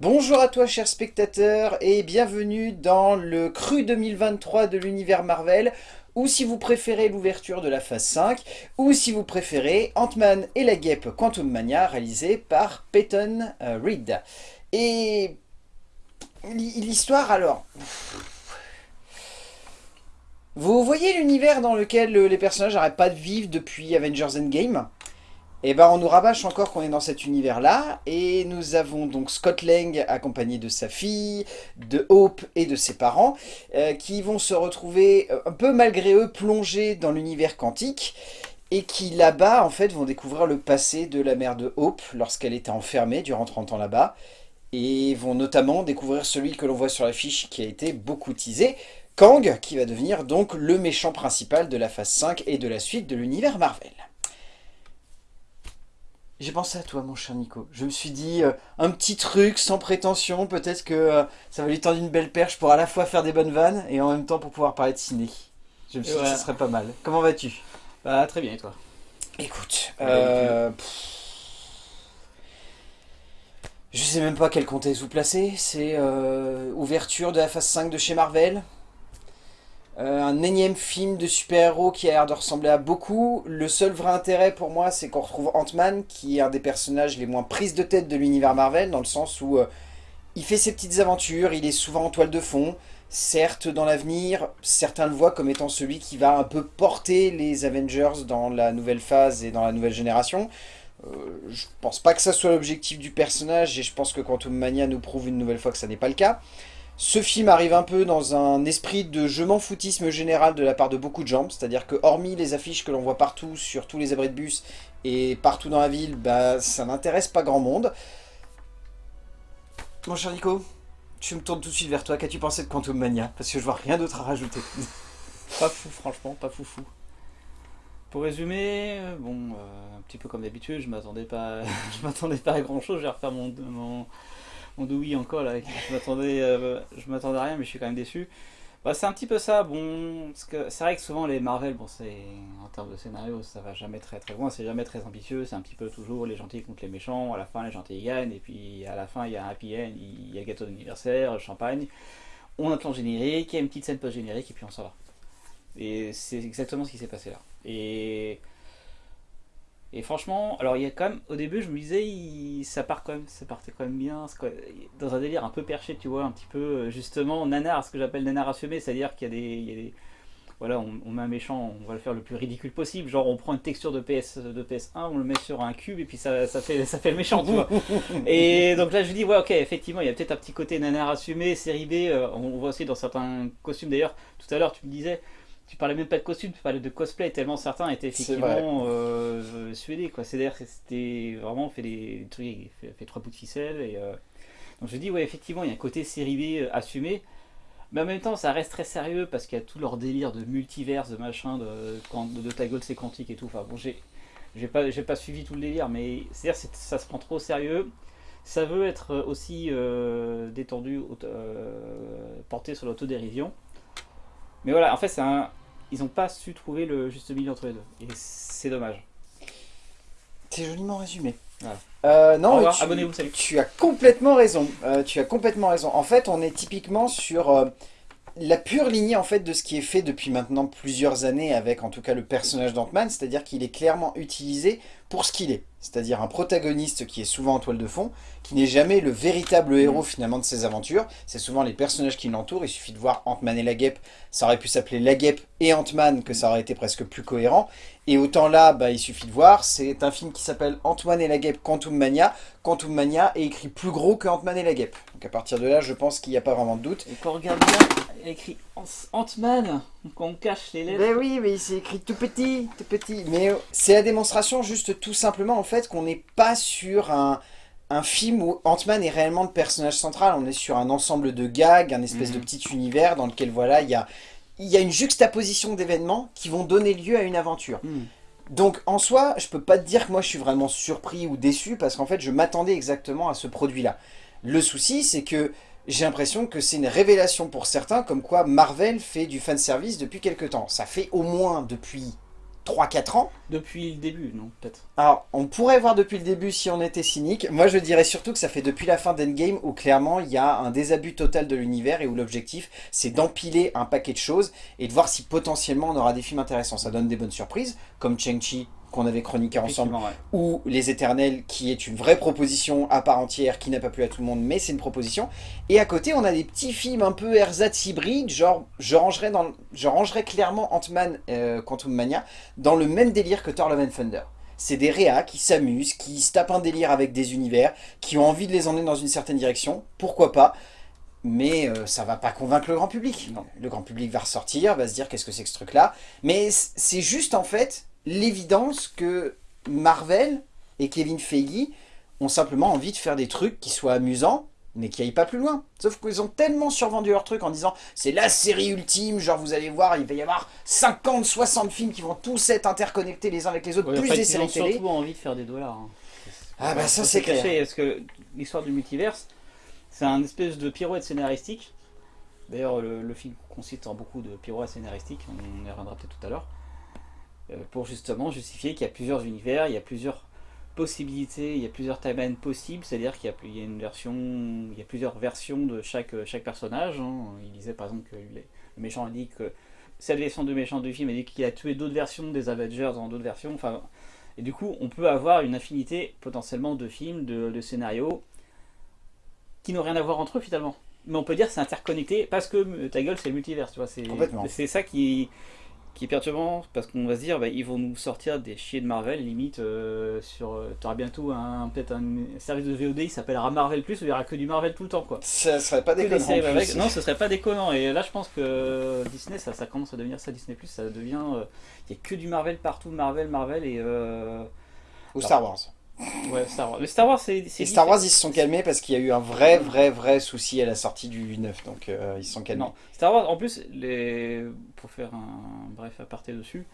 Bonjour à toi chers spectateurs et bienvenue dans le cru 2023 de l'univers Marvel ou si vous préférez l'ouverture de la phase 5 ou si vous préférez Ant-Man et la guêpe Quantum Mania réalisé par Peyton euh, Reed. Et l'histoire alors... Vous voyez l'univers dans lequel les personnages n'arrêtent pas de vivre depuis Avengers Endgame? Et eh ben on nous rabâche encore qu'on est dans cet univers-là, et nous avons donc Scott Lang accompagné de sa fille, de Hope et de ses parents, euh, qui vont se retrouver euh, un peu malgré eux plongés dans l'univers quantique, et qui là-bas en fait vont découvrir le passé de la mère de Hope lorsqu'elle était enfermée durant 30 ans là-bas, et vont notamment découvrir celui que l'on voit sur l'affiche qui a été beaucoup teasé, Kang, qui va devenir donc le méchant principal de la phase 5 et de la suite de l'univers Marvel. J'ai pensé à toi, mon cher Nico. Je me suis dit, euh, un petit truc sans prétention, peut-être que euh, ça va lui tendre une belle perche pour à la fois faire des bonnes vannes et en même temps pour pouvoir parler de ciné. Je me suis dit que ce serait pas mal. Comment vas-tu? Bah très bien, et toi? Écoute, euh, je sais même pas quel contexte vous placer. C'est ouverture de la phase 5 de chez Marvel. Euh, un énième film de super-héros qui a l'air de ressembler à beaucoup. Le seul vrai intérêt pour moi, c'est qu'on retrouve Ant-Man, qui est un des personnages les moins prises de tête de l'univers Marvel, dans le sens où euh, il fait ses petites aventures, il est souvent en toile de fond. Certes, dans l'avenir, certains le voient comme étant celui qui va un peu porter les Avengers dans la nouvelle phase et dans la nouvelle génération. Euh, je pense pas que ça soit l'objectif du personnage, et je pense que Quantum Mania nous prouve une nouvelle fois que ça n'est pas le cas. Ce film arrive un peu dans un esprit de je m'en foutisme général de la part de beaucoup de gens, c'est-à-dire que hormis les affiches que l'on voit partout sur tous les abris de bus et partout dans la ville, bah ça n'intéresse pas grand monde. Mon cher Nico, je me tourne tout de suite vers toi, qu'as-tu pensé de Quantum Mania? Parce que je vois rien d'autre à rajouter. pas fou franchement, pas fou fou. Pour résumer, bon, euh, un petit peu comme d'habitude, je m'attendais pas, m'attendais pas à grand chose, je vais refaire mon, mon on oui encore là. Je m'attendais, euh, à rien, mais je suis quand même déçu. Bah, c'est un petit peu ça. Bon, c'est vrai que souvent les Marvel, bon, en termes de scénario, ça va jamais très très loin. C'est jamais très ambitieux. C'est un petit peu toujours les gentils contre les méchants. À la fin, les gentils gagnent, et puis à la fin, il y a un happy end, il y a gâteau d'anniversaire, champagne. On entend le générique, il y a une petite scène post générique, et puis on s'en va. Et c'est exactement ce qui s'est passé là. Et et franchement, alors il y a quand même, au début je me disais, ça part quand même, ça partait quand même bien, dans un délire un peu perché, tu vois, un petit peu, euh, justement, nanar, ce que j'appelle nanar assumé, c'est-à-dire qu'il y, a des, voilà, on, met un méchant, on va le faire le plus ridicule possible, genre on prend une texture de, PS, de PS1, on le met sur un cube et puis ça, ça, fait, ça fait le méchant, tu vois. et donc là je dis, ouais ok, effectivement, il y a peut-être un petit côté nanar assumé, série B, euh, on voit aussi dans certains costumes d'ailleurs, tout à l'heure tu me disais, tu parlais même pas de costume, tu parlais de cosplay, tellement certains étaient effectivement euh, suédés. C'est-à-dire que c'était vraiment fait des trucs, fait, trois bouts de ficelle. Et, euh, Donc je dis, ouais, effectivement, il y a un côté série B euh, assumé. Mais en même temps, ça reste très sérieux parce qu'il y a tout leur délire de multiverse, de machin, de, de, de ta gueule c'est quantique et tout. Enfin bon, j'ai pas, pas suivi tout le délire, mais c'est-à-dire ça se prend trop au sérieux. Ça veut être aussi détendu, porté sur l'autodérision. Mais voilà, en fait, c'est un, ils n'ont pas su trouver le juste milieu entre les deux. Et c'est dommage. C'est joliment résumé. Euh, non, abonnez-vous, salut. Tu as complètement raison. Euh, tu as complètement raison. En fait, on est typiquement sur euh, la pure lignée en fait de ce qui est fait depuis maintenant plusieurs années avec en tout cas le personnage d'Ant-Man, c'est-à-dire qu'il est clairement utilisé pour ce qu'il est. C'est-à-dire un protagoniste qui est souvent en toile de fond, qui n'est jamais le véritable mm. héros finalement de ses aventures. C'est souvent les personnages qui l'entourent. Il suffit de voir Ant-Man et la guêpe. Ça aurait pu s'appeler la guêpe et Ant-Man, que ça aurait été presque plus cohérent. Et autant là, bah, il suffit de voir, c'est un film qui s'appelle Ant-Man et la guêpe Quantum Mania. Quantum Mania est écrit plus gros que Ant-Man et la guêpe. Donc à partir de là, je pense qu'il n'y a pas vraiment de doute. Et quand on regarde bien, il écrit Ant-Man, quand on cache les lettres. Ben oui, mais c'est écrit tout petit, tout petit. Mais c'est la démonstration juste tout simplement en fait qu'on n'est pas sur un, film où Ant-Man est réellement le personnage central. On est sur un ensemble de gags, un espèce de mhm. petit univers dans lequel voilà, il y a il y a une juxtaposition d'événements qui vont donner lieu à une aventure. Hmm. Donc en soi, je peux pas te dire que moi je suis vraiment surpris ou déçu parce qu'en fait je m'attendais exactement à ce produit-là. Le souci c'est que j'ai l'impression que c'est une révélation pour certains comme quoi Marvel fait du fanservice depuis quelque temps. Ça fait au moins depuis 3-4 ans. Depuis le début, non Peut-être. Alors, on pourrait voir depuis le début si on était cynique. Moi, je dirais surtout que ça fait depuis la fin d'Endgame où clairement, il y a un désabus total de l'univers et où l'objectif, c'est d'empiler un paquet de choses et de voir si potentiellement on aura des films intéressants. Ça donne des bonnes surprises, comme Chang-Chi qu'on avait chroniqué ensemble, ouais. ou Les Éternels, qui est une vraie proposition à part entière, qui n'a pas plu à tout le monde, mais c'est une proposition. Et à côté, on a des petits films un peu ersatz hybrides, genre, je rangerais, dans, je rangerais clairement Ant-Man euh, Quantum Mania dans le même délire que Thor Love and Thunder. C'est des réas qui s'amusent, qui se tapent un délire avec des univers, qui ont envie de les emmener dans une certaine direction, pourquoi pas mais euh, ça va pas convaincre le grand public. Non. Le grand public va ressortir, va se dire qu'est-ce que c'est que ce truc-là? Mais c'est juste en fait l'évidence que Marvel et Kevin Feige ont simplement envie de faire des trucs qui soient amusants, mais qui aillent pas plus loin. Sauf qu'ils ont tellement survendu leur truc en disant c'est la série ultime, genre vous allez voir, il va y avoir 50, 60 films qui vont tous être interconnectés les uns avec les autres, Ouais, en plus fait, des ils séries ont télé. surtout envie de faire des dollars. hein. Ah bah ça c'est clair. Parce que l'histoire du multiverse, c'est un espèce de pirouette scénaristique. D'ailleurs, le, le film consiste en beaucoup de pirouettes scénaristiques, on y reviendra peut-être tout à l'heure. Euh, pour justement justifier qu'il y a plusieurs univers, il y a plusieurs possibilités, il y a plusieurs timelines possibles, c'est-à-dire qu'il y a, il y a une version, il y a plusieurs versions de chaque, chaque personnage. hein. Il disait par exemple que les- le méchant a dit que cette version de méchant du film a dit qu'il a tué d'autres versions des Avengers dans d'autres versions. Enfin, et du coup, on peut avoir une infinité potentiellement de films, de, de scénarios qui n'ont rien à voir entre eux finalement. Mais on peut dire que c'est interconnecté parce que euh, ta gueule c'est le multivers, tu vois. C'est ça qui, qui est perturbant parce qu'on va se dire bah, ils vont nous sortir des chiens de Marvel limite euh, sur. euh, T'auras bientôt un peut-être un service de VOD il s'appellera Marvel Plus où il y aura que du Marvel tout le temps quoi. Ça serait pas déconnant. avec- Non, ce serait pas déconnant. Et là, je pense que Disney, ça, ça commence à devenir ça. Disney Plus, ça devient. euh, Il y a que du Marvel partout, Marvel, Marvel et. euh, Ou Star Wars. Ouais, Star Wars. Mais Star Wars, c'est. c'est Et Star Wars, ils se sont calmés parce qu'il y a eu un vrai, vrai, vrai souci à la sortie du 9, donc euh, ils se sont calmés. Non, Star Wars, en plus, les... pour faire un bref aparté dessus,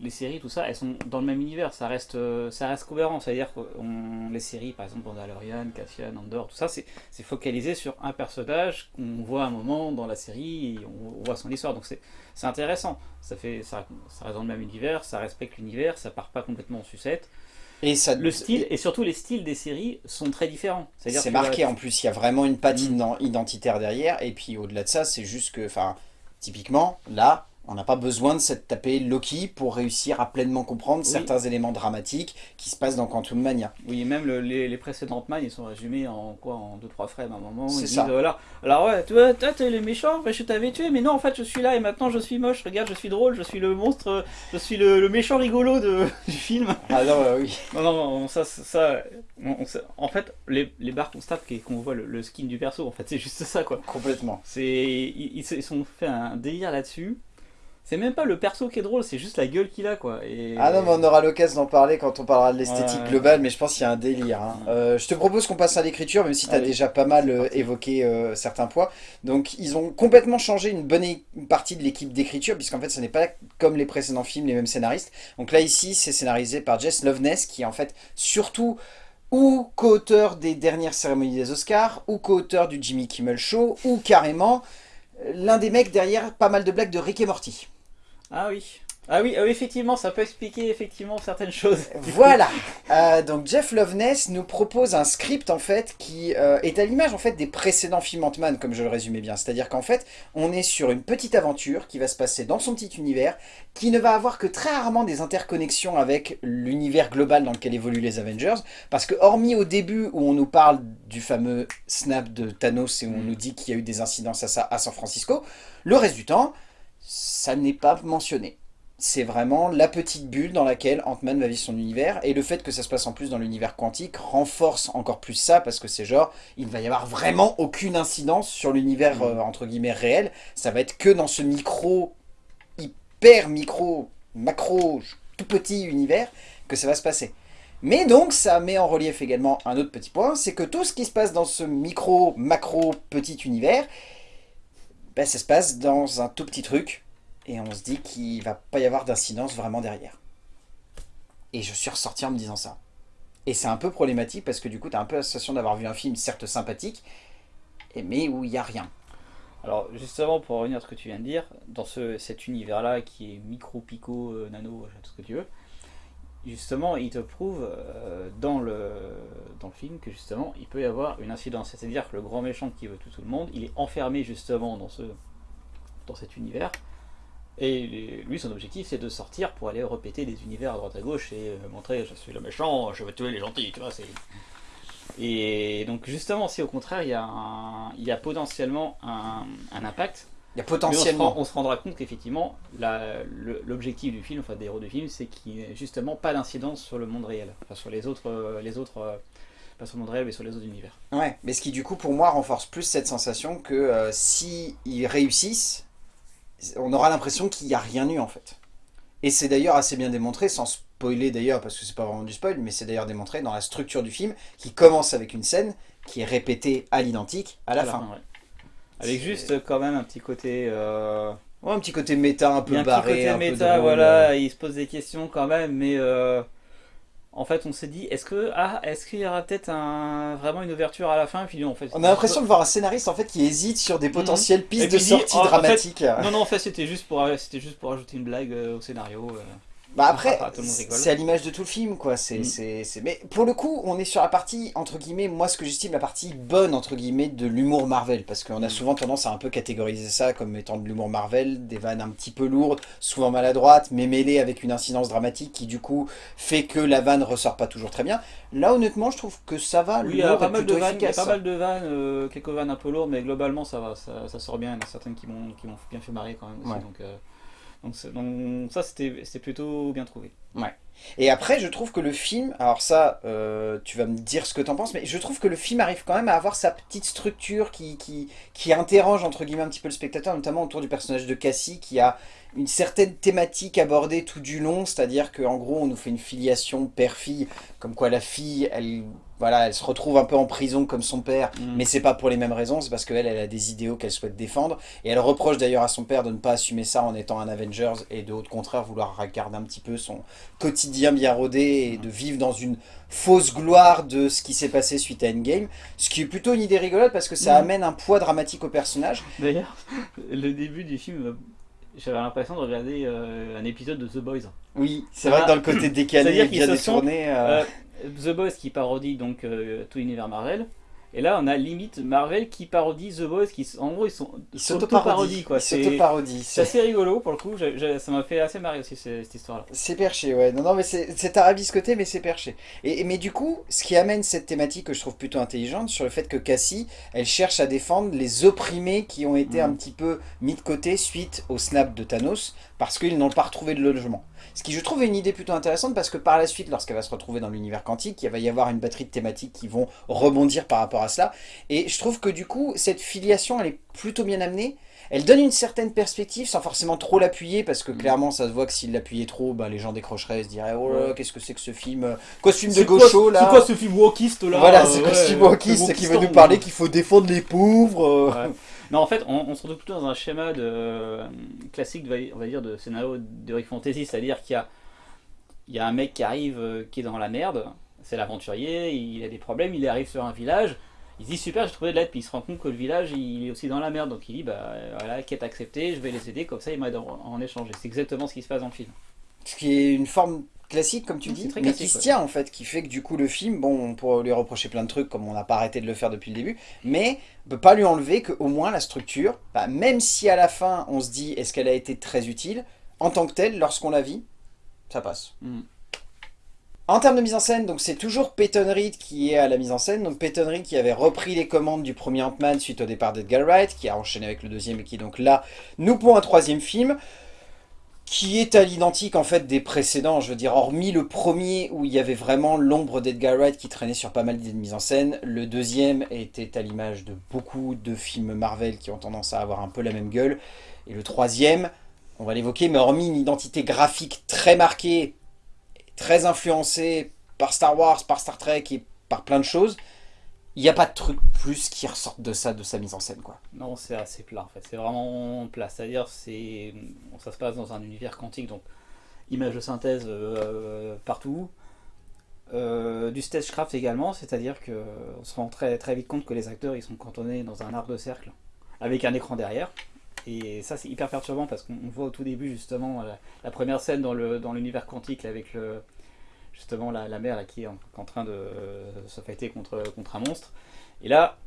les séries, tout ça, elles sont dans le même univers, ça reste, euh, ça reste cohérent. C'est-à-dire que on- les séries, par exemple, Mandalorian, Cassian, Andor, tout ça, c'est focalisé sur un personnage qu'on voit un moment dans la série, et on, voit son histoire. Donc c'est c'est intéressant. Ça, fait, ça, ça reste dans le même univers, ça respecte l'univers, ça part pas complètement en sucette. Et ça, Le style, et surtout les styles des séries sont très différents. C'est marqué en plus, il y a vraiment une patte Mm. ident- identitaire derrière. Et puis au-delà de ça, c'est juste que, enfin, typiquement, là, on n'a pas besoin de s'être tapé Loki pour réussir à pleinement comprendre Oui. certains éléments dramatiques qui se passent dans Quantum Mania. Oui, même le- les, les précédentes man, ils sont résumés en quoi En 2-3 frames à un moment. C'est ça. disent, voilà. Alors ouais, toi, t'es le méchant, bah, je t'avais tué, mais non, en fait, je suis là et maintenant je suis moche. Regarde, je suis drôle, je suis le monstre, je suis le, le méchant rigolo de, du film. Ah non, euh, oui. Non, non, non, ça, ça, on- on en fait, les, les barres qu'on se tape, et qu'on voit le, le skin du perso, en fait, c'est juste ça, quoi. Complètement. C'est, ils, ils se sont fait un délire là-dessus. C'est même pas le perso qui est drôle, c'est juste la gueule qu'il a, quoi. Et... Ah non, mais on aura l'occasion d'en parler quand on parlera de l'esthétique Ouais. globale, mais je pense qu'il y a un délire. hein. Ouais. Euh, je te propose qu'on passe à l'écriture, même si tu as Allez, déjà pas mal euh, évoqué euh, certains points. Donc, ils ont complètement changé une bonne partie de l'équipe d'écriture, puisqu'en fait, ce n'est pas comme les précédents films, les mêmes scénaristes. Donc là, ici, c'est scénarisé par Jess Loveness, qui est en fait surtout ou co-auteur des dernières cérémonies des Oscars, ou co-auteur du Jimmy Kimmel Show, ou carrément l'un des mecs derrière pas mal de blagues de Rick et Morty. Ah oui. Ah oui, oui, effectivement, ça peut expliquer effectivement certaines choses. Voilà. Euh, donc Jeff Loveness nous propose un script en fait qui euh, est à l'image en fait des précédents films Ant-Man comme je le résumais bien. C'est-à-dire qu'en fait on est sur une petite aventure qui va se passer dans son petit univers qui ne va avoir que très rarement des interconnexions avec l'univers global dans lequel évoluent les Avengers. Parce que hormis au début où on nous parle du fameux snap de Thanos et où on Mm. nous dit qu'il y a eu des incidences à ça à San Francisco, le reste du temps ça n'est pas mentionné. C'est vraiment la petite bulle dans laquelle Ant-Man va vivre son univers, et le fait que ça se passe en plus dans l'univers quantique renforce encore plus ça, parce que c'est genre, il ne va y avoir vraiment aucune incidence sur l'univers, euh, entre guillemets, réel, ça va être que dans ce micro, hyper micro, macro, tout petit univers, que ça va se passer. Mais donc, ça met en relief également un autre petit point, c'est que tout ce qui se passe dans ce micro, macro, petit univers, ben, ça se passe dans un tout petit truc, et on se dit qu'il va pas y avoir d'incidence vraiment derrière. Et je suis ressorti en me disant ça. Et c'est un peu problématique parce que du coup, tu as un peu la sensation d'avoir vu un film certes sympathique, mais où il n'y a rien. Alors justement, pour revenir à ce que tu viens de dire, dans ce, cet univers-là qui est micro, pico, euh, nano, tout ce que tu veux, justement, il te prouve euh, dans, le, film que justement, il peut y avoir une incidence. C'est-à-dire que le grand méchant qui veut tout, le monde, il est enfermé justement dans, ce, cet univers. Et lui, son objectif, c'est de sortir pour aller repéter des univers à droite à gauche et euh, montrer je suis le méchant, je veux tuer les gentils. Et donc, justement, si au contraire, il y a, il y a potentiellement un impact, il y a potentiellement. on, se, on se rendra compte qu'effectivement, l'objectif du film, enfin des héros du film, c'est qu'il n'y ait justement pas d'incidence sur le monde réel, enfin sur les autres, euh, les autres euh, pas sur le monde réel, mais sur les autres univers. Ouais, mais ce qui du coup pour moi renforce plus cette sensation que euh, si ils réussissent, on aura l'impression qu'il n'y a rien eu en fait. Et c'est d'ailleurs assez bien démontré, sans spoiler d'ailleurs, parce que c'est pas vraiment du spoil, mais c'est d'ailleurs démontré dans la structure du film, qui commence avec une scène qui est répétée à l'identique à la, fin. ouais. Avec juste quand même un petit côté... Euh... Ouais, un petit côté méta, un peu un barré, petit côté un peu méta, voilà, il se pose des questions quand même, mais euh, en fait on s'est dit, est-ce que ah, est-ce qu'il y aura peut-être un, vraiment une ouverture à la fin Puis non, en fait, On a l'impression de voir un scénariste en fait qui hésite sur des potentielles pistes Mhm. De sortie oh, en fait, dramatiques. Non, non, en fait c'était juste pour c'était juste pour ajouter une blague euh, au scénario. euh. Bah après, c'est à l'image de tout le film, quoi. C'est, Mm. c'est, c'est- Mais pour le coup, on est sur la partie, entre guillemets, moi ce que j'estime la partie bonne, entre guillemets, de l'humour Marvel. Parce qu'on a Mm. souvent tendance à un peu catégoriser ça comme étant de l'humour Marvel, des vannes un petit peu lourdes, souvent maladroites, mais mêlées avec une incidence dramatique qui du coup fait que la vanne ressort pas toujours très bien. Là honnêtement, je trouve que ça va, Oui, il y a pas mal de vannes, pas mal de euh, quelques vannes un peu lourdes, mais globalement ça va, ça, ça sort bien. Il y en a certaines qui m'ont qui m'ont bien fait marrer quand même aussi. Ouais. Donc, euh, donc, ça c'était plutôt bien trouvé. Et après, je trouve que le film, alors ça, euh, tu vas me dire ce que t'en penses, mais je trouve que le film arrive quand même à avoir sa petite structure qui, qui, qui interroge, entre guillemets, un petit peu le spectateur, notamment autour du personnage de Cassie, qui a une certaine thématique abordée tout du long, c'est-à-dire qu'en gros, on nous fait une filiation père-fille, comme quoi la fille, elle, voilà, elle se retrouve un peu en prison comme son père, Mm. mais c'est pas pour les mêmes raisons, c'est parce qu'elle, elle a des idéaux qu'elle souhaite défendre, et elle reproche d'ailleurs à son père de ne pas assumer ça en étant un Avengers, et de au contraire vouloir regarder un petit peu son quotidien bien rodé, et de vivre dans une fausse gloire de ce qui s'est passé suite à Endgame, ce qui est plutôt une idée rigolote parce que ça Mhm. amène un poids dramatique au personnage. D'ailleurs, le début du film, j'avais l'impression de regarder euh, un épisode de The Boys. Oui, c'est vrai que dans le côté décalé, et bien se sont, détourné... euh, Euh, The Boys qui parodie donc euh, tout l'univers Marvel. Et là, on a limite Marvel qui parodie The Boys, qui en gros ils sont s'auto-parodient, quoi. s'auto-parodient, c'est assez rigolo pour le coup. ça m'a fait assez marrer aussi cette histoire-là. C'est perché, ouais. Non, non, mais c'est tarabiscoté, mais c'est perché. Et, et- mais du coup, ce qui amène cette thématique que je trouve plutôt intelligente, sur le fait que Cassie, elle cherche à défendre les opprimés qui ont été Mhm. un petit peu mis de côté suite au snap de Thanos, parce qu'ils n'ont pas retrouvé de logement. Ce qui, je trouve, est une idée plutôt intéressante, parce que par la suite, lorsqu'elle va se retrouver dans l'univers quantique, il va y avoir une batterie de thématiques qui vont rebondir par rapport à cela. Et je trouve que du coup, cette filiation, elle est plutôt bien amenée. Elle donne une certaine perspective sans forcément trop l'appuyer parce que Mhm. clairement ça se voit que s'il l'appuyait trop, bah, les gens décrocheraient et se diraient oh là Ouais. qu'est-ce que c'est que ce film euh, Costume de gaucho là C'est quoi ce film wokiste là Voilà, euh, c'est ouais, costume euh, wokiste c'est qui veut nous parler ouais. qu'il faut défendre les pauvres. euh. Ouais. Non, en fait, on, se retrouve plutôt dans un schéma de, euh, classique, de- on va dire, de scénario de fantasy, c'est-à-dire qu'il y a, un mec qui arrive, euh, qui est dans la merde, c'est l'aventurier, il a des problèmes, il arrive sur un village, il se dit super, j'ai trouvé de l'aide, puis il se rend compte que le village, il est aussi dans la merde, donc il dit, bah voilà, quête acceptée, je vais les aider, comme ça ils m'aident en, en échange. C'est exactement ce qui se passe dans le film. Ce qui est une forme classique comme tu dis, mais qui se tient en fait, qui fait que du coup le film, bon on pourrait lui reprocher plein de trucs comme on n'a pas arrêté de le faire depuis le début, mais on peut pas lui enlever qu'au moins la structure, bah, même si à la fin on se dit est-ce qu'elle a été très utile, en tant que telle, lorsqu'on la vit, ça passe. Mm. En termes de mise en scène, donc c'est toujours Peyton Reed qui est à la mise en scène. Donc Peyton Reed qui avait repris les commandes du premier Ant-Man suite au départ d'Edgar Wright, qui a enchaîné avec le deuxième et qui donc là nous pour un troisième film qui est à l'identique en fait des précédents, je veux dire, hormis le premier où il y avait vraiment l'ombre d'Edgar Wright qui traînait sur pas mal d'idées de mise en scène, le deuxième était à l'image de beaucoup de films Marvel qui ont tendance à avoir un peu la même gueule, et le troisième, on va l'évoquer, mais hormis une identité graphique très marquée, très influencée par Star Wars, par Star Trek et par plein de choses, il n'y a pas de truc plus qui ressorte de ça, de sa mise en scène quoi. Non, c'est assez plat en fait. C'est vraiment plat. C'est-à-dire, c'est, ça se passe dans un univers quantique, donc images de synthèse euh, partout. Euh, du stagecraft également, c'est-à-dire que on se rend très, très vite compte que les acteurs ils sont cantonnés dans un arc de cercle avec un écran derrière. Et ça, c'est hyper perturbant parce qu'on voit au tout début, justement, la, première scène dans l'univers quantique avec le, justement la, la mère qui est en, train de se fighter contre, contre un monstre. Et là,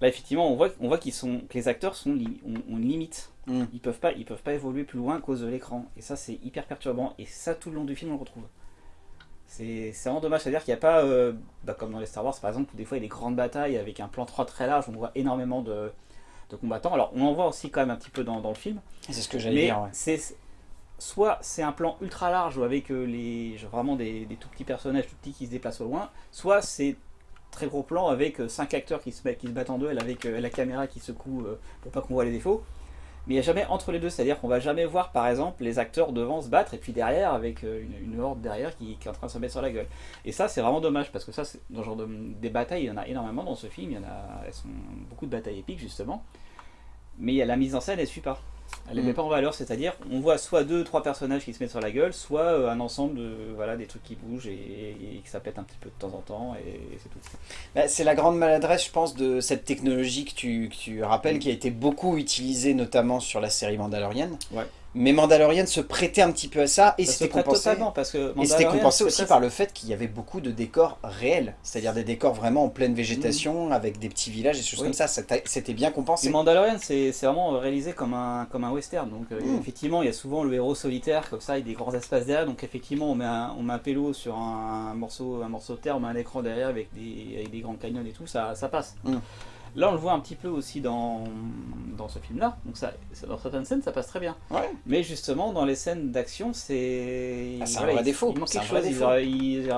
là effectivement, on voit, on voit qu'ils sont, que les acteurs sont ont, une limite. Mm. Ils peuvent pas, ils peuvent pas évoluer plus loin à cause de l'écran. Et ça, c'est hyper perturbant. Et ça, tout le long du film, on le retrouve. C'est vraiment dommage, c'est-à-dire qu'il n'y a pas, euh, bah, comme dans les Star Wars par exemple, où des fois il y a des grandes batailles avec un plan 3 très large, on voit énormément de, de combattants. Alors on en voit aussi quand même un petit peu dans, dans le film. C'est ce que j'allais dire. c'est soit c'est un plan ultra large avec euh, les, vraiment des, tout petits personnages tout petits qui se déplacent au loin, soit c'est très gros plan avec 5 euh, acteurs qui se, battent en duel avec la caméra qui secoue pour pas qu'on voit les défauts mais il n'y a jamais entre les deux, c'est-à-dire qu'on va jamais voir par exemple les acteurs devant se battre et puis derrière avec euh, une, horde derrière qui, est en train de se mettre sur la gueule. Et ça c'est vraiment dommage parce que ça, dans ce genre de, des batailles, il y en a énormément dans ce film, il y en a, elles sont beaucoup de batailles épiques justement, mais la mise en scène elle suit pas. Elle ne met mm. pas en valeur, c'est-à-dire on voit soit deux, trois personnages qui se mettent sur la gueule, soit euh, un ensemble de voilà des trucs qui bougent et, que ça pète un petit peu de temps en temps et, c'est tout. Bah, c'est la grande maladresse, je pense, de cette technologie que tu, que tu rappelles, mm. qui a été beaucoup utilisée notamment sur la série Mandalorian. Ouais. Mais Mandalorian se prêtait un petit peu à ça et c'était compensé. parce que et c'était compensé aussi par le fait qu'il y avait beaucoup de décors réels, c'est-à-dire des décors vraiment en pleine végétation mm. avec des petits villages et des choses comme ça. C'était bien compensé. Et Mandalorian, c'est vraiment réalisé comme un comme un western. Donc euh, mm. effectivement, il y a souvent le héros solitaire comme ça, il y a des grands espaces derrière. Donc effectivement, on met un, on met un pélo sur un, morceau un morceau de terre, on met un écran derrière avec des avec des grands canyons et tout, ça ça passe. Mm. Là, on le voit un petit peu aussi dans, dans ce film-là. Donc, ça, dans certaines scènes, ça passe très bien. Mais justement, dans les scènes d'action, c'est. Ah, c'est un vrai défaut. Il manque quelque chose. Il aurait, il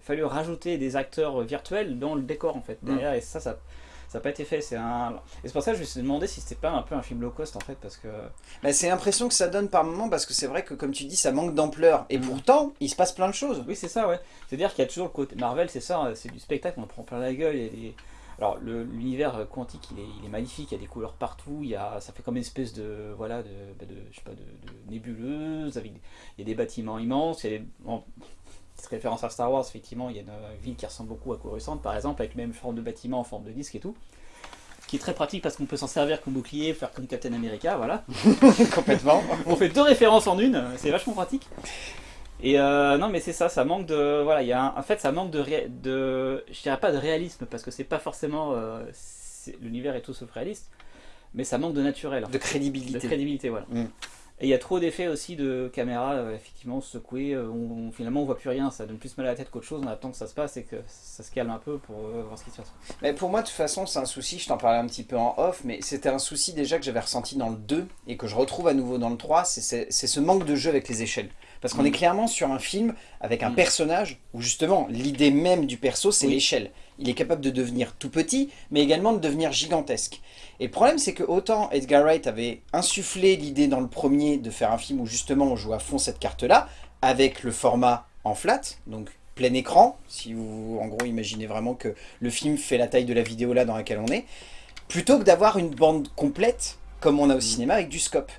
fallu rajouter des acteurs virtuels dans le décor, en fait. Mm. Derrière, et ça, ça ça n'a pas été fait. C'est un... Et c'est pour ça que je me suis demandé si c'était pas un peu un film low cost en fait, parce que. Bah, c'est l'impression que ça donne par moment, parce que c'est vrai que comme tu dis, ça manque d'ampleur. Et mm. pourtant, il se passe plein de choses. Oui, c'est ça, ouais. C'est-à-dire qu'il y a toujours le côté Marvel, c'est ça, c'est du spectacle, on prend plein la gueule, il y a des alors l'univers quantique il est, il est, magnifique, il y a des couleurs partout, il y a, ça fait comme une espèce de, voilà, de, bah, de je sais pas, de, nébuleuse, avec, il y a des bâtiments immenses, il y a des, petite référence à Star Wars, effectivement, il y a une ville qui ressemble beaucoup à Coruscant par exemple, avec même forme de bâtiment en forme de disque et tout qui est très pratique parce qu'on peut s'en servir comme bouclier, faire comme Captain America, voilà. Complètement. On fait deux références en une, c'est vachement pratique. Et euh, non, mais c'est ça, ça manque de. Voilà, il y a en fait, ça manque de, de. Je dirais pas de réalisme, parce que c'est pas forcément. Euh, l'univers est tout sauf réaliste, mais ça manque de naturel. De crédibilité. De crédibilité, voilà. Mm. Et il y a trop d'effets aussi de caméra, euh, effectivement, secouée. On, finalement, on voit plus rien. Ça donne plus mal à la tête qu'autre chose. On attend que ça se passe et que ça se calme un peu pour voir ce qui se passe. Mais pour moi, de toute façon, c'est un souci. Je t'en parlais un petit peu en off, mais c'était un souci déjà que j'avais ressenti dans le 2 et que je retrouve à nouveau dans le 3. C'est ce manque de jeu avec les échelles. Parce qu'on est mm. clairement sur un film avec un mm. personnage où justement l'idée même du perso c'est l'échelle. Il est capable de devenir tout petit mais également de devenir gigantesque. Et le problème c'est que autant Edgar Wright avait insufflé l'idée dans le premier de faire un film où justement on joue à fond cette carte là avec le format en flat, donc plein écran, si vous en gros imaginez vraiment que le film fait la taille de la vidéo là dans laquelle on est, plutôt que d'avoir une bande complète comme on a au mm. cinéma avec du scope.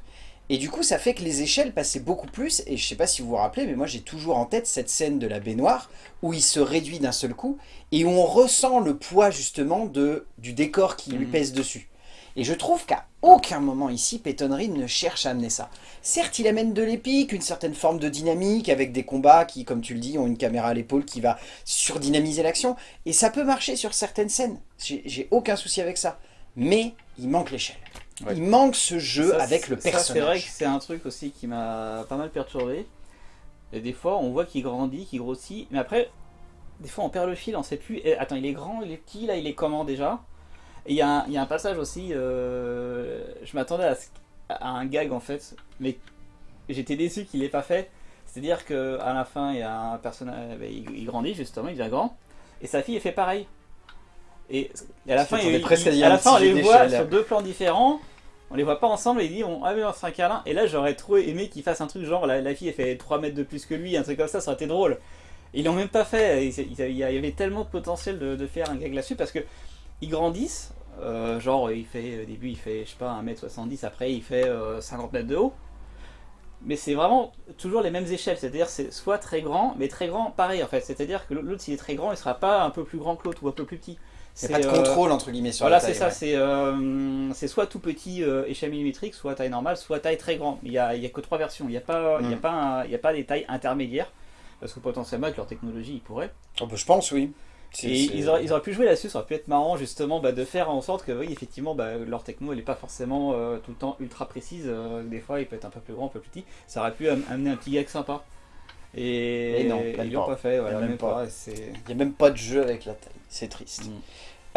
Et du coup, ça fait que les échelles passaient beaucoup plus, et je sais pas si vous vous rappelez, mais moi j'ai toujours en tête cette scène de la baignoire, où il se réduit d'un seul coup, et où on ressent le poids justement de, du décor qui lui mhm. pèse dessus. Et je trouve qu'à aucun moment ici, Peyton Reed ne cherche à amener ça. Certes, il amène de l'épique, une certaine forme de dynamique, avec des combats qui, comme tu le dis, ont une caméra à l'épaule qui va surdynamiser l'action, et ça peut marcher sur certaines scènes, j'ai aucun souci avec ça. Mais il manque l'échelle. Il manque ce jeu avec le personnage. C'est vrai que c'est un truc aussi qui m'a pas mal perturbé. Et des fois, on voit qu'il grandit, qu'il grossit. Mais après, des fois, on perd le fil, on sait plus. attends, il est grand, il est petit, là, il est comment déjà? Et il y, a un passage aussi, euh, je m'attendais à, à, un gag en fait, mais j'étais déçu qu'il l'ait pas fait. C'est-à-dire qu'à la fin, il y a un personnage, ben, il, grandit justement, il devient grand. Et sa fille, elle fait pareil. Et à la fin, il, à la fin on les voit sur deux plans différents. On les voit pas ensemble et il dit on, ah oui, on un câlin. Et là, j'aurais trop aimé qu'il fasse un truc genre la, fille elle fait 3 mètres de plus que lui, un truc comme ça, ça aurait été drôle. Ils l'ont même pas fait. Il, y avait tellement de potentiel de, faire un gag là-dessus parce que ils grandissent. Euh, genre, il fait au début, il fait je sais pas 1m70, après il fait 50 euh, mètres de haut. Mais c'est vraiment toujours les mêmes échelles, c'est-à-dire c'est soit très grand, mais très grand pareil en fait. C'est-à-dire que l'autre s'il est très grand, il sera pas un peu plus grand que l'autre ou un peu plus petit Il n'y a pas de euh, contrôle entre guillemets sur Voilà, la taille. c'est ça, ouais. c'est euh, c'est soit tout petit euh, échelle millimétrique, soit taille normale, soit taille très grand. Il n'y a, y a que trois versions, il n'y a, pas- y a, Mm. pas un- il y a pas des tailles intermédiaires, parce que potentiellement avec leur technologie ils pourraient. Oh, bah, je pense, oui. Et ils auraient, ils auraient pu jouer là-dessus, ça aurait pu être marrant justement bah, de faire en sorte que oui, effectivement bah, leur techno elle n'est pas forcément euh, tout le temps ultra précise, euh, des fois il peut être un peu plus grand, un peu plus petit, ça aurait pu am- amener un petit gag sympa. Et, Et non, ils même l'ont pas. pas fait, voilà, même même pas. pas. et c'est- Il n'y a même pas de jeu avec la taille. C'est triste. Mm.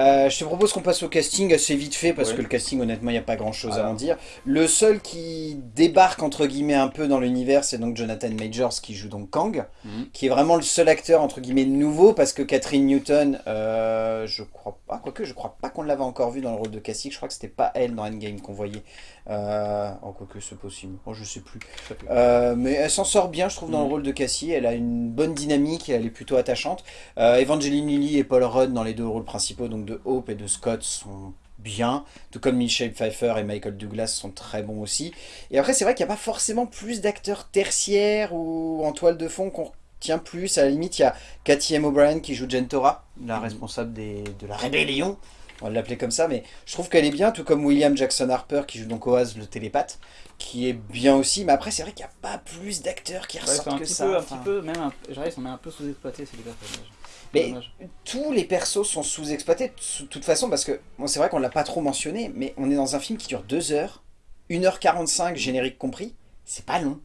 Euh, je te propose qu'on passe au casting assez vite fait parce Ouais. que le casting honnêtement il n'y a pas grand chose à en dire. Le seul qui débarque entre guillemets un peu dans l'univers c'est donc Jonathan Majors qui joue donc Kang, Mhm. qui est vraiment le seul acteur entre guillemets nouveau parce que Catherine Newton, euh, je crois pas, quoique je crois pas qu'on l'avait encore vu dans le rôle de Cassie, je crois que c'était pas elle dans Endgame qu'on voyait. Euh, oh quoique c'est possible, oh je sais plus. je sais plus. Euh, mais elle s'en sort bien, je trouve, dans le rôle de Cassie. Elle a une bonne dynamique, elle est plutôt attachante. Euh, Evangeline Lilly et Paul Rudd dans les deux rôles principaux, donc de Hope et de Scott, sont bien. Tout comme Michelle Pfeiffer et Michael Douglas sont très bons aussi. Et après, c'est vrai qu'il n'y a pas forcément plus d'acteurs tertiaires ou en toile de fond qu'on retient plus. À la limite, il y a Cathy M. O'Brien qui joue Gentora, la Mhm. responsable des- de la rébellion. On va l'appeler comme ça, mais je trouve qu'elle est bien, tout comme William Jackson Harper qui joue donc Oaz le télépathe, qui est bien aussi. Mais après, c'est vrai qu'il n'y a pas plus d'acteurs qui Ouais, ressortent que petit ça. peu, un petit peu, même un, qu'ils sont même un peu sous-exploités ces personnages. Mais Dommage. tous les persos sont sous-exploités de toute façon parce que bon, c'est vrai qu'on l'a pas trop mentionné, mais on est dans un film qui dure 2 heures, 1h45 générique compris, c'est pas long.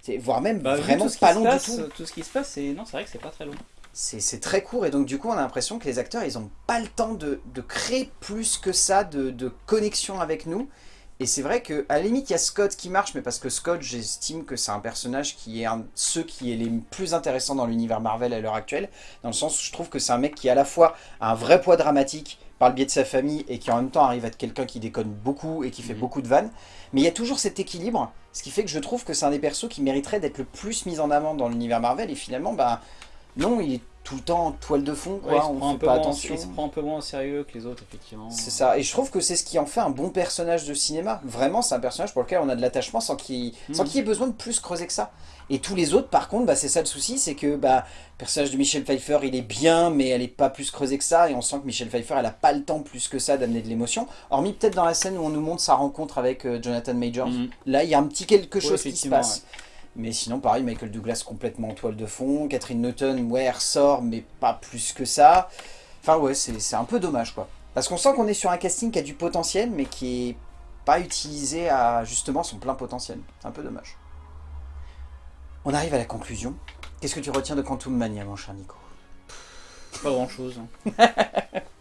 C'est voire même Bah, vraiment pas long passe, du tout. Tout ce qui se passe, c'est non, c'est vrai que c'est pas très long. C'est très court et donc du coup on a l'impression que les acteurs ils ont pas le temps de, de créer plus que ça de, de connexion avec nous. Et c'est vrai que à la limite il y a Scott qui marche, mais parce que Scott j'estime que c'est un personnage qui est un de ceux qui est les plus intéressants dans l'univers Marvel à l'heure actuelle, dans le sens où je trouve que c'est un mec qui à la fois a un vrai poids dramatique par le biais de sa famille et qui en même temps arrive à être quelqu'un qui déconne beaucoup et qui fait Mhm. beaucoup de vannes. Mais il y a toujours cet équilibre, ce qui fait que je trouve que c'est un des persos qui mériterait d'être le plus mis en avant dans l'univers Marvel et finalement bah non, il est tout le temps en toile de fond, Ouais, quoi. se on prend un fait peu pas moins, attention. il se prend un peu moins au sérieux que les autres, effectivement. C'est ça, et je trouve que c'est ce qui en fait un bon personnage de cinéma. Vraiment, c'est un personnage pour lequel on a de l'attachement sans qu'il y ait besoin de plus creuser que ça. Et tous les autres, par contre, bah, c'est ça le souci, c'est que bah, le personnage de Michelle Pfeiffer, il est bien, mais elle est pas plus creusée que ça, et on sent que Michelle Pfeiffer, elle a pas le temps plus que ça d'amener de l'émotion. Hormis peut-être dans la scène où on nous montre sa rencontre avec euh, Jonathan Majors. Mhm. Là, il y a un petit quelque Ouais, chose qui se passe. Mais sinon, pareil, Michael Douglas complètement en toile de fond. Catherine Newton, ouais, elle ressort, mais pas plus que ça. Enfin, ouais, c'est un peu dommage, quoi. Parce qu'on sent qu'on est sur un casting qui a du potentiel, mais qui est pas utilisé à justement son plein potentiel. C'est un peu dommage. On arrive à la conclusion. Qu'est-ce que tu retiens de Quantum Mania, mon cher Nico? Pas grand chose.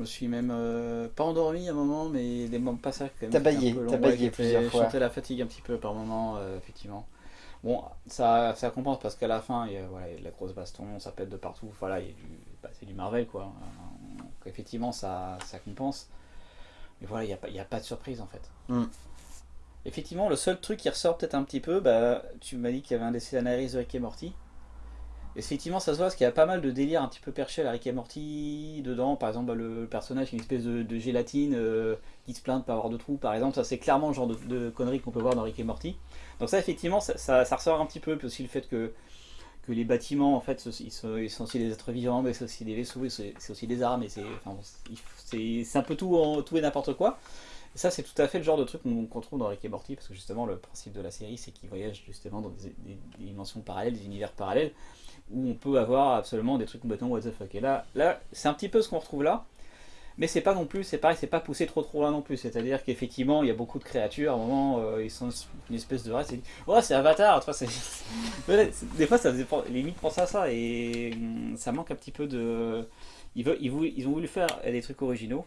Je me suis même euh, pas endormi à un moment, mais des moments quand même. T'as baillé, t'as baillé plusieurs Je fois. sentais la fatigue un petit peu par moment, euh, effectivement. Bon, ça, ça compense parce qu'à la fin, il y, a, voilà, il y a de la grosse baston, ça pète de partout. Voilà, bah, c'est du Marvel, quoi. Donc, effectivement, ça, ça compense. Mais voilà, il n'y a, pas- il y a pas de surprise en fait. Mm. Effectivement, le seul truc qui ressort peut-être un petit peu, bah, tu m'as dit qu'il y avait un des scénaristes de Rick et Morty. Effectivement, ça se voit parce qu'il y a pas mal de délires un petit peu perchés à Rick et Morty dedans. Par exemple, le, personnage, une espèce de, gélatine euh, qui se plaint de pas avoir de trous, par exemple. Ça, c'est clairement le genre de, conneries qu'on peut voir dans Rick et Morty. Donc ça, effectivement, ça- ça ressort un petit peu. Puis aussi le fait que, que les bâtiments, en fait, ils sont, ils aussi des êtres vivants, mais c'est aussi des vaisseaux, c'est aussi des armes. Et c'est un peu tout, et n'importe quoi. Et ça, c'est tout à fait le genre de truc qu'on trouve dans Rick et Morty, parce que justement, le principe de la série, c'est qu'ils voyagent justement dans des dimensions parallèles, des univers parallèles, où on peut avoir absolument des trucs complètement what the fuck. Et là, là c'est un petit peu ce qu'on retrouve là, mais c'est pas non plus, c'est pareil, c'est pas poussé trop trop loin non plus. C'est-à-dire qu'effectivement, il y a beaucoup de créatures, à un moment, euh, ils sont une espèce de race, ouais, c'est Avatar, des fois, ça faisait limite penser à ça, et hum, ça manque un petit peu de. Ils, veulent, ils, ont voulu faire des trucs originaux,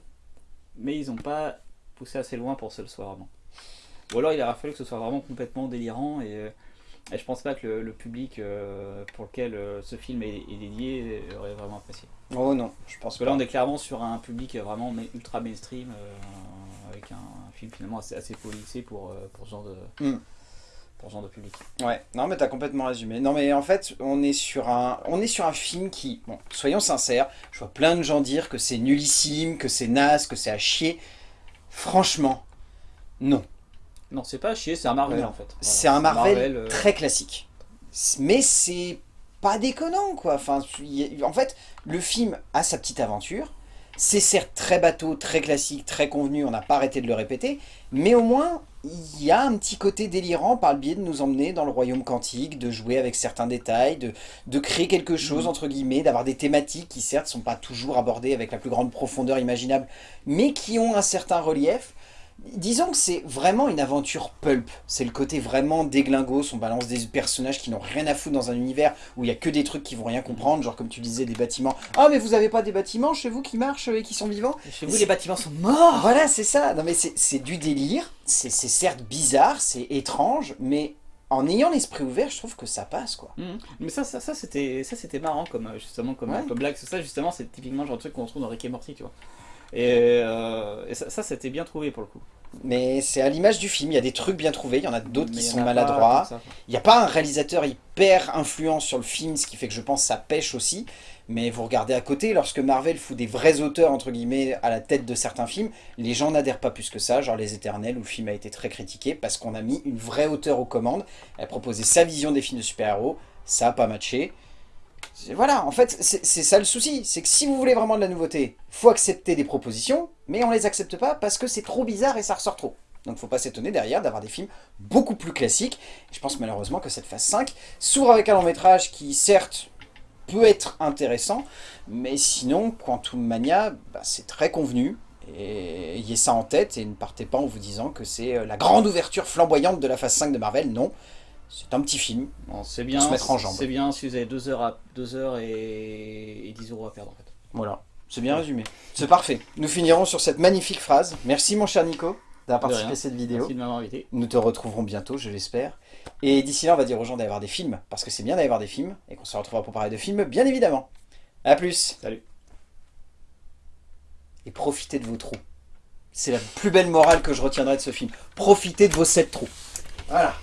mais ils ont pas poussé assez loin pour ce le soit vraiment. Ou alors il aurait fallu que ce soit vraiment complètement délirant et, euh, et je pense pas que le, le public euh, pour lequel euh, ce film est, est dédié aurait vraiment apprécié. Oh non, je pense que là on est clairement sur un public vraiment ma- ultra mainstream euh, avec un, film finalement assez, assez policé pour, pour, ce genre de, Mm. pour ce genre de public. Ouais, non mais t'as complètement résumé. Non mais en fait, on est sur un, on est sur un film qui, bon, soyons sincères, je vois plein de gens dire que c'est nullissime, que c'est naze, que c'est à chier. Franchement, non. Non c'est pas à chier, c'est un Marvel Ouais. en fait. Voilà. C'est un Marvel, euh, très classique. Mais c'est pas déconnant, quoi. Enfin, en fait, le film a sa petite aventure. C'est certes très bateau, très classique, très convenu, on n'a pas arrêté de le répéter, mais au moins, il y a un petit côté délirant par le biais de nous emmener dans le royaume quantique, de jouer avec certains détails, de, de créer quelque chose, mm. entre guillemets, d'avoir des thématiques qui certes sont pas toujours abordées avec la plus grande profondeur imaginable, mais qui ont un certain relief. Disons que c'est vraiment une aventure pulp. C'est le côté vraiment déglingos. On balance des personnages qui n'ont rien à foutre dans un univers où il n'y a que des trucs qui vont rien comprendre. Genre comme tu disais, des bâtiments. Ah mais vous avez pas des bâtiments chez vous qui marchent et qui sont vivants? Chez vous les bâtiments sont morts Voilà c'est ça. Non mais c'est du délire. C'est certes bizarre, c'est étrange, mais en ayant l'esprit ouvert, je trouve que ça passe quoi. Mmh. Mais ça, ça, ça c'était marrant comme justement comme, comme blague. Ça justement c'est typiquement genre de truc qu'on trouve dans Rick et Morty, tu vois. Et, euh, ça, c'était bien trouvé pour le coup. Mais c'est à l'image du film, il y a des trucs bien trouvés, il y en a d'autres qui sont maladroits. il n'y a pas un réalisateur hyper influent sur le film, ce qui fait que je pense que ça pêche aussi. Mais vous regardez à côté, lorsque Marvel fout des vrais auteurs, entre guillemets, à la tête de certains films, les gens n'adhèrent pas plus que ça, genre Les Éternels, où le film a été très critiqué, parce qu'on a mis une vraie auteur aux commandes, elle proposait sa vision des films de super-héros, ça n'a pas matché. Voilà, en fait, c'est ça le souci. C'est que si vous voulez vraiment de la nouveauté, faut accepter des propositions, mais on les accepte pas parce que c'est trop bizarre et ça ressort trop. Donc faut pas s'étonner derrière d'avoir des films beaucoup plus classiques. je pense malheureusement que cette phase 5 s'ouvre avec un long métrage qui certes peut être intéressant, mais sinon Quantum Mania, bah, c'est très convenu. Et ayez ça en tête et ne partez pas en vous disant que c'est euh, la grande ouverture flamboyante de la phase 5 de Marvel. Non, c'est un petit film. C'est bien. Se mettre en jambe. C'est bien si vous avez 2 heures, à, deux heures et, 10 euros à perdre en fait. Voilà. C'est bien résumé. C'est parfait. Nous finirons sur cette magnifique phrase. Merci mon cher Nico d'avoir participé à cette vidéo. Merci de m'avoir invité. Nous te retrouverons bientôt, je l'espère. Et d'ici là, on va dire aux gens d'aller voir des films, parce que c'est bien d'aller voir des films, et qu'on se retrouvera pour parler de films, bien évidemment. A plus Salut Et profitez de vos trous. C'est la plus belle morale que je retiendrai de ce film. Profitez de vos sept trous. Voilà